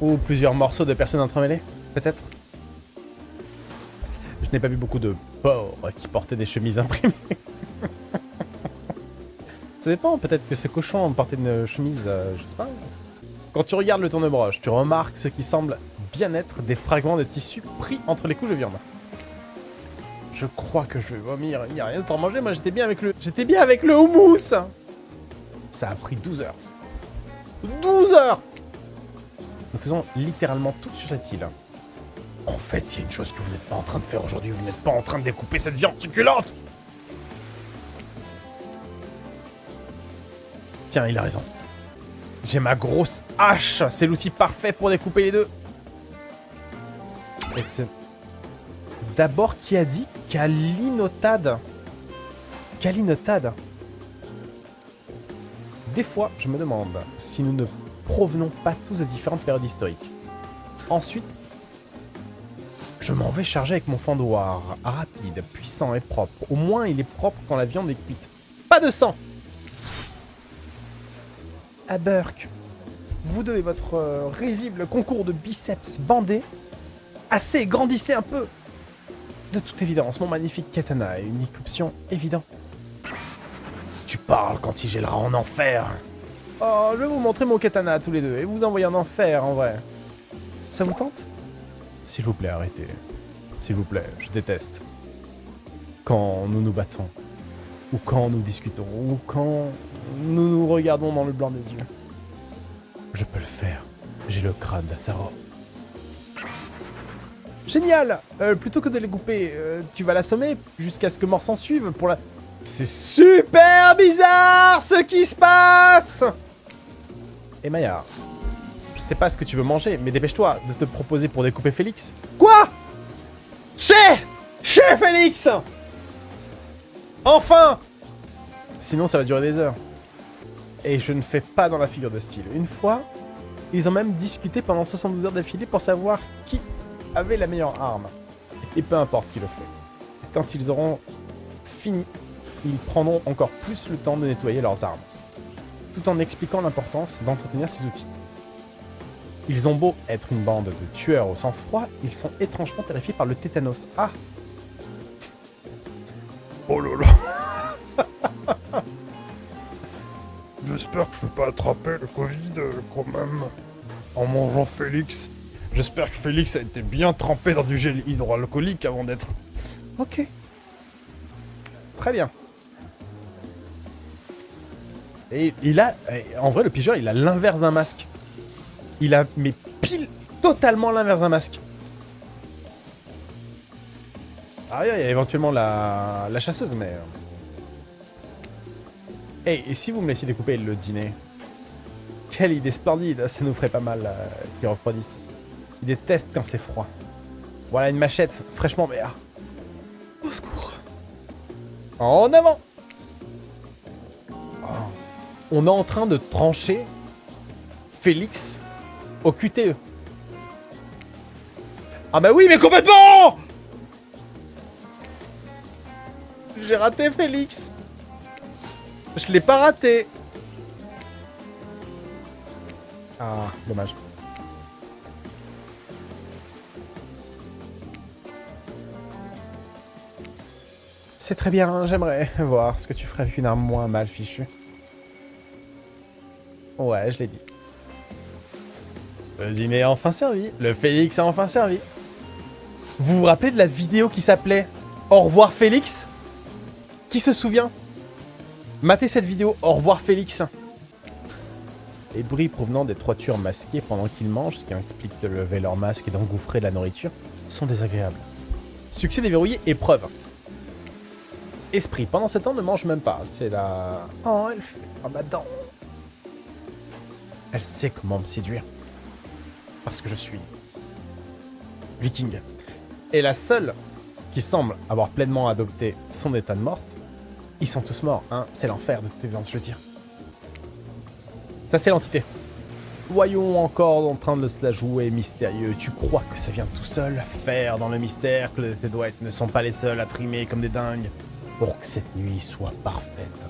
Ou plusieurs morceaux de personnes entremêlées, peut-être? Je n'ai pas vu beaucoup de porcs qui portaient des chemises imprimées. (laughs) Ça dépend, peut-être que ce cochon portait une chemise, euh, je sais pas. Quand tu regardes le tourne-broche, tu remarques ce qui semble bien être des fragments de tissu pris entre les couches de viande. Je crois que je vais vomir, il n'y a rien d'autre à manger, moi j'étais bien avec le... J'étais bien avec le houmous Ça a pris 12 heures. 12 heures Nous faisons littéralement tout sur cette île. En fait, il y a une chose que vous n'êtes pas en train de faire aujourd'hui. Vous n'êtes pas en train de découper cette viande succulente. Tiens, il a raison. J'ai ma grosse hache. C'est l'outil parfait pour découper les deux. Et. D'abord, qui a dit Kalinotade Kalinotade Des fois, je me demande si nous ne provenons pas tous de différentes périodes historiques. Ensuite, je m'en vais charger avec mon fendoir. Rapide, puissant et propre. Au moins, il est propre quand la viande est cuite. Pas de sang À Burke, vous deux et votre euh, risible concours de biceps bandés, assez, grandissez un peu De toute évidence, mon magnifique katana est une option évidente. Tu parles quand il gèlera en enfer. Oh, je vais vous montrer mon katana tous les deux et vous envoyer en enfer, en vrai. Ça vous tente? S'il vous plaît, arrêtez. S'il vous plaît, je déteste. Quand nous nous battons, ou quand nous discutons, ou quand nous nous regardons dans le blanc des yeux. Je peux le faire. J'ai le crâne d'Asaro. Génial Euh, Plutôt que de les couper, euh, tu vas l'assommer jusqu'à ce que mort s'en suive pour la... C'est super bizarre ce qui se passe Et Maillard, je sais pas ce que tu veux manger, mais dépêche-toi de te proposer pour découper Félix. Quoi? Che Lâchez, Félix Enfin Sinon, ça va durer des heures. Et je ne fais pas dans la figure de style. Une fois, ils ont même discuté pendant 72 heures d'affilée pour savoir qui avait la meilleure arme. Et peu importe qui le fait. Quand ils auront fini, ils prendront encore plus le temps de nettoyer leurs armes. Tout en expliquant l'importance d'entretenir ces outils. Ils ont beau être une bande de tueurs au sang-froid, ils sont étrangement terrifiés par le tétanos. Ah Oh là là (laughs) J'espère que je vais pas attraper le Covid euh, quand même en mangeant Félix. J'espère que Félix a été bien trempé dans du gel hydroalcoolique avant d'être... Ok. Très bien. Et il a... En vrai, le pigeur, il a l'inverse d'un masque. Il a... Mais pile totalement l'inverse d'un masque. Ah, il y a éventuellement la, la chasseuse, mais... Hey, et si vous me laissiez découper le dîner? Quelle idée splendide Ça nous ferait pas mal euh, qu'ils refroidissent. Ils détestent quand c'est froid. Voilà une machette fraîchement verte. Au secours. En avant oh. On est en train de trancher Félix au QTE. Ah bah oui, mais complètement J'ai raté Félix Je l'ai pas raté Ah, dommage. C'est très bien, j'aimerais (laughs) voir ce que tu ferais avec une arme moins mal fichue. Ouais, je l'ai dit. Le dîner est enfin servi. Le Félix a enfin servi. Vous vous rappelez de la vidéo qui s'appelait Au revoir Félix? Qui se souvient? Matez cette vidéo, Au revoir Félix. Les bruits provenant des trois tueurs masqués pendant qu'ils mangent, ce qui explique de lever leur masque et d'engouffrer de la nourriture, sont désagréables. Succès déverrouillé, épreuve. Esprit, pendant ce temps, ne mange même pas. C'est la... Oh, elle fait oh, ma dent. Elle sait comment me séduire. Parce que je suis... Viking. Et la seule qui semble avoir pleinement adopté son état de morte, ils sont tous morts, hein. C'est l'enfer de toute évidence, je veux dire. Ça, c'est l'entité. Voyons encore en train de se la jouer mystérieux. Tu crois que ça vient tout seul Faire dans le mystère que tes doigts ne sont pas les seuls à trimer comme des dingues pour que cette nuit soit parfaite.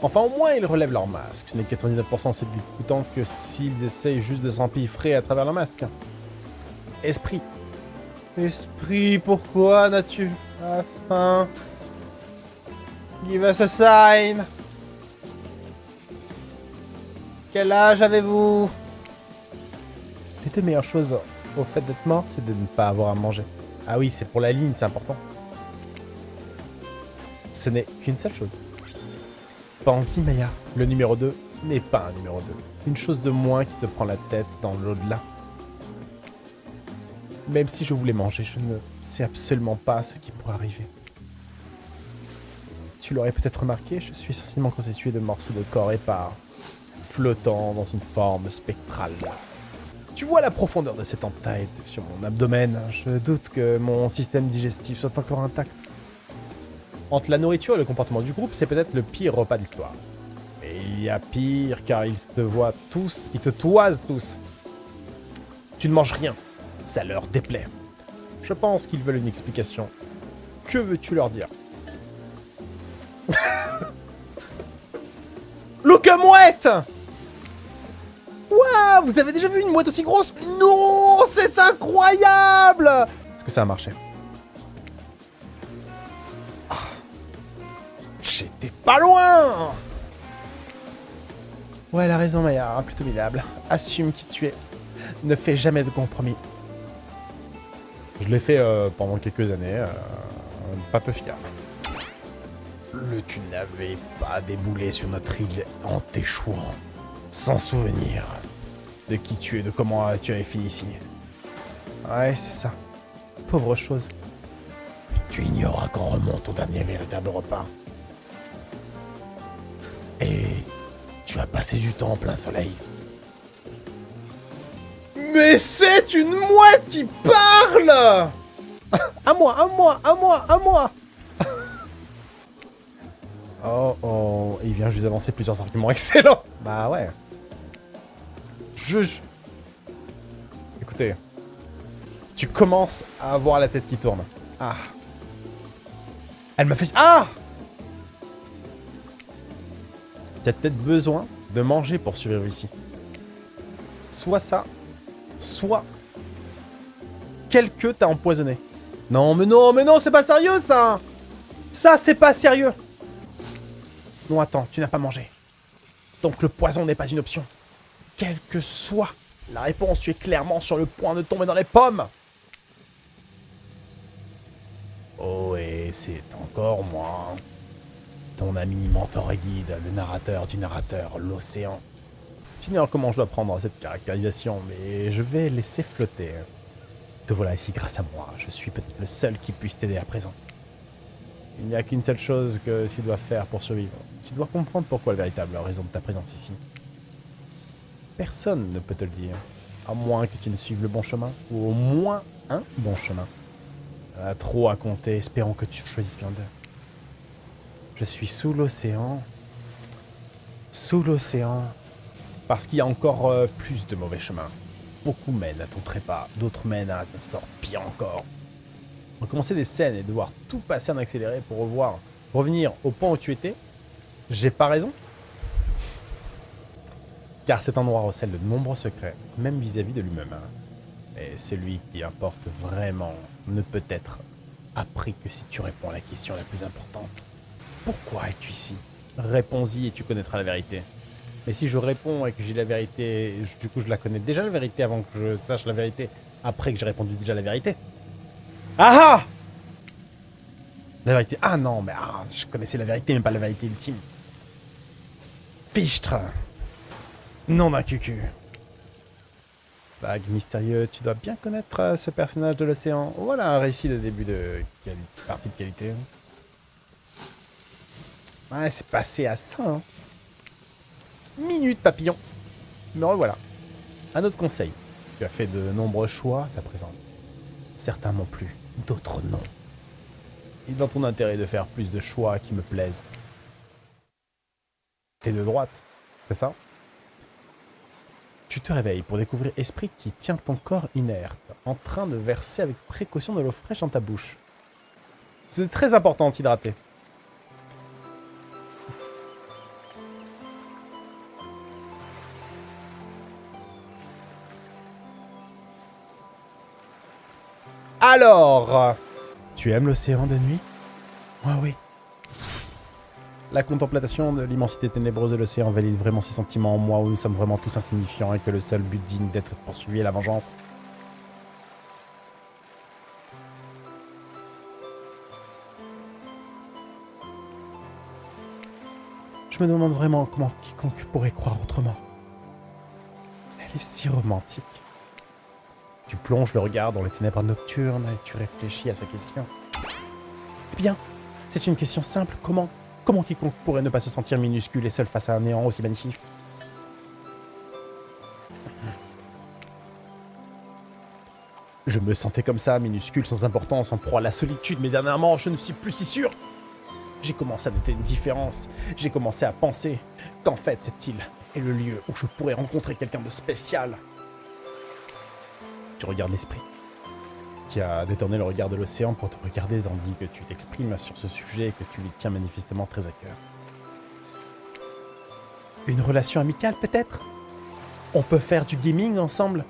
Enfin, au moins, ils relèvent leur masque. Ce n'est 99% c'est dégoûtant que s'ils essayent juste de s'empiffrer à travers leur masque. Esprit. Esprit, pourquoi n'as-tu pas faim? Give us a sign Quel âge avez-vous? Les deux meilleures choses au fait d'être mort, c'est de ne pas avoir à manger. Ah oui, c'est pour la ligne, c'est important. Ce n'est qu'une seule chose. Pense-y, Maya. Le numéro 2 n'est pas un numéro 2. Une chose de moins qui te prend la tête dans l'au-delà. Même si je voulais manger, je ne sais absolument pas ce qui pourrait arriver. Tu l'aurais peut-être remarqué, je suis essentiellement constitué de morceaux de corps épars, flottant dans une forme spectrale. Tu vois la profondeur de cette entaille sur mon abdomen. Je doute que mon système digestif soit encore intact. Entre la nourriture et le comportement du groupe, c'est peut-être le pire repas de l'histoire. Et il y a pire, car ils te voient tous, ils te toisent tous. Tu ne manges rien. Ça leur déplaît. Je pense qu'ils veulent une explication. Que veux-tu leur dire? (laughs) Look mouette Waouh Vous avez déjà vu une mouette aussi grosse? Non C'est incroyable Est-ce que ça a marché? J'étais pas loin Ouais, elle a raison, Maya, plutôt minable. Assume qui tu es. Ne fais jamais de compromis. Je l'ai fait euh, pendant quelques années, euh, pas peu fiable. Le tu n'avais pas déboulé sur notre île en t'échouant, sans souvenir de qui tu es, de comment tu avais fini ici. Ouais, c'est ça. Pauvre chose. Tu ignores à quand remonte au dernier véritable repas. Et tu as passé du temps en plein soleil. Mais c'est une mouette qui parle À moi, à moi, à moi, à moi Oh oh, il vient juste avancer plusieurs arguments excellents. Bah ouais. Juge. Écoutez. Tu commences à avoir la tête qui tourne. Ah. Elle m'a fait... Ah Peut-être besoin de manger pour survivre ici. Soit ça, soit quelqu'un t'a empoisonné. Non, mais non, mais non, c'est pas sérieux, ça Ça, c'est pas sérieux Non, attends, tu n'as pas mangé. Donc le poison n'est pas une option. Quelle que soit la réponse, tu es clairement sur le point de tomber dans les pommes Oh, et c'est encore moi. Ton ami mentor et guide, le narrateur du narrateur, l'océan. J'ignore comment je dois prendre cette caractérisation, mais je vais laisser flotter. Te voilà ici grâce à moi. Je suis peut-être le seul qui puisse t'aider à présent. Il n'y a qu'une seule chose que tu dois faire pour survivre. Tu dois comprendre pourquoi la véritable raison de ta présence ici. Personne ne peut te le dire. À moins que tu ne suives le bon chemin. Ou au moins un bon chemin. Trop à compter, espérons que tu choisisses l'un d'eux. Je suis sous l'océan. Sous l'océan. Parce qu'il y a encore euh, plus de mauvais chemins. Beaucoup mènent à ton trépas, d'autres mènent à un sort pire encore. Recommencer des scènes et devoir tout passer en accéléré pour revoir, revenir au point où tu étais, j'ai pas raison Car cet endroit recèle de nombreux secrets, même vis-à-vis de lui-même. Et celui qui importe vraiment ne peut être appris que si tu réponds à la question la plus importante. Pourquoi es-tu ici? Réponds-y et tu connaîtras la vérité. Mais si je réponds et que j'ai la vérité, du coup je la connais déjà la vérité avant que je sache la vérité, après que j'ai répondu déjà la vérité. Ah ah La vérité. Ah non, mais ah, je connaissais la vérité, mais pas la vérité ultime. Fichtre Non d'un cucu. Vague mystérieux, tu dois bien connaître euh, ce personnage de l'océan. Voilà un récit de début de partie de qualité. Ouais, c'est passé à ça. Hein. Minute, papillon. Me revoilà. Un autre conseil. Tu as fait de nombreux choix à présent. Certains m'ont plu, d'autres non. Il est dans ton intérêt de faire plus de choix qui me plaisent. T'es de droite, c'est ça? Tu te réveilles pour découvrir Esprit qui tient ton corps inerte, en train de verser avec précaution de l'eau fraîche dans ta bouche. C'est très important de s'hydrater. Alors, tu aimes l'océan de nuit? Moi oui. La contemplation de l'immensité ténébreuse de l'océan valide vraiment ces sentiments en moi où nous sommes vraiment tous insignifiants et que le seul but digne d'être poursuivi est la vengeance. Je me demande vraiment comment quiconque pourrait croire autrement. Elle est si romantique. Tu plonges le regard dans les ténèbres nocturnes et tu réfléchis à sa question. Eh bien, c'est une question simple. Comment Comment quiconque pourrait ne pas se sentir minuscule et seul face à un néant aussi magnifique? Je me sentais comme ça, minuscule, sans importance, en proie à la solitude, mais dernièrement, je ne suis plus si sûr. J'ai commencé à noter une différence. J'ai commencé à penser qu'en fait, cette île est le lieu où je pourrais rencontrer quelqu'un de spécial? Tu regardes l'esprit, qui a détourné le regard de l'océan pour te regarder tandis que tu t'exprimes sur ce sujet et que tu lui tiens manifestement très à cœur. Une relation amicale peut-être? On peut faire du gaming ensemble?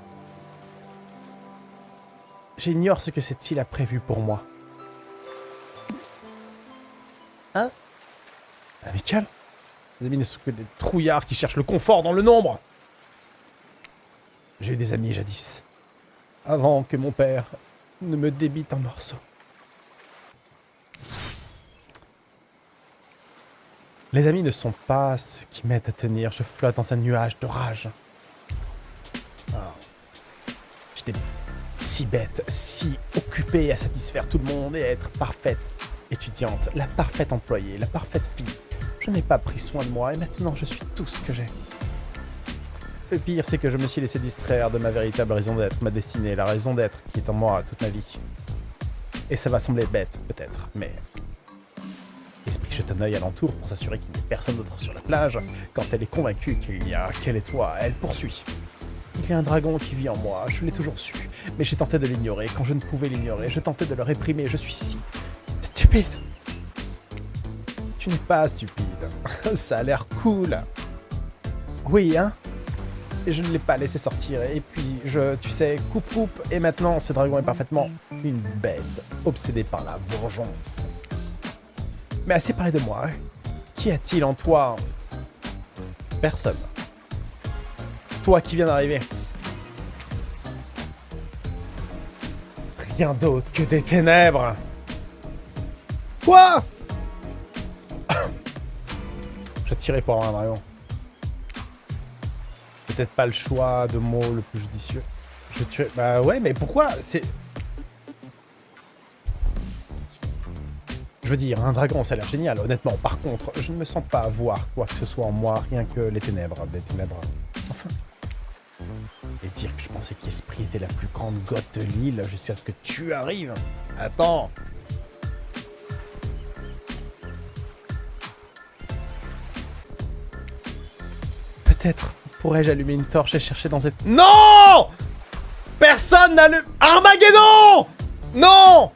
J'ignore ce que cette île a prévu pour moi. Hein? Amical? Les amis ne sont que des trouillards qui cherchent le confort dans le nombre. J'ai eu des amis jadis avant que mon père ne me débite en morceaux. Les amis ne sont pas ce qui m'aident à tenir. Je flotte dans un nuage de rage. Ah. J'étais si bête, si occupée à satisfaire tout le monde et à être parfaite étudiante, la parfaite employée, la parfaite fille. Je n'ai pas pris soin de moi et maintenant je suis tout ce que j'ai. Le pire, c'est que je me suis laissé distraire de ma véritable raison d'être, ma destinée, la raison d'être qui est en moi toute ma vie. Et ça va sembler bête, peut-être, mais... Esprit jette un œil alentour pour s'assurer qu'il n'y ait personne d'autre sur la plage. Quand elle est convaincue qu'il y a qu'elle toi, elle poursuit. Il y a un dragon qui vit en moi, je l'ai toujours su. Mais j'ai tenté de l'ignorer. Quand je ne pouvais l'ignorer, je tentais de le réprimer. Je suis si... stupide. Tu n'es pas stupide. (laughs) Ça a l'air cool. Oui, hein? Et je ne l'ai pas laissé sortir. Et puis, je, tu sais, coupe coupe. Et maintenant, ce dragon est parfaitement une bête, obsédée par la vengeance. Mais assez parlé de moi. hein. Qu'y a-t-il en toi? Personne. Toi qui viens d'arriver. Rien d'autre que des ténèbres. Quoi? (coughs) Je tirais pour un dragon. Peut-être pas le choix de mots le plus judicieux. Je tuerais... Bah ouais, mais pourquoi C'est... Je veux dire, un dragon, ça a l'air génial, honnêtement. Par contre, je ne me sens pas avoir quoi que ce soit en moi, rien que les ténèbres, des ténèbres sans fin. Et dire que je pensais qu'Esprit était la plus grande goth de l'île jusqu'à ce que tu arrives. Attends Peut-être pourrais-je allumer une torche et chercher dans cette... Non! Personne n'allume... Armageddon! Non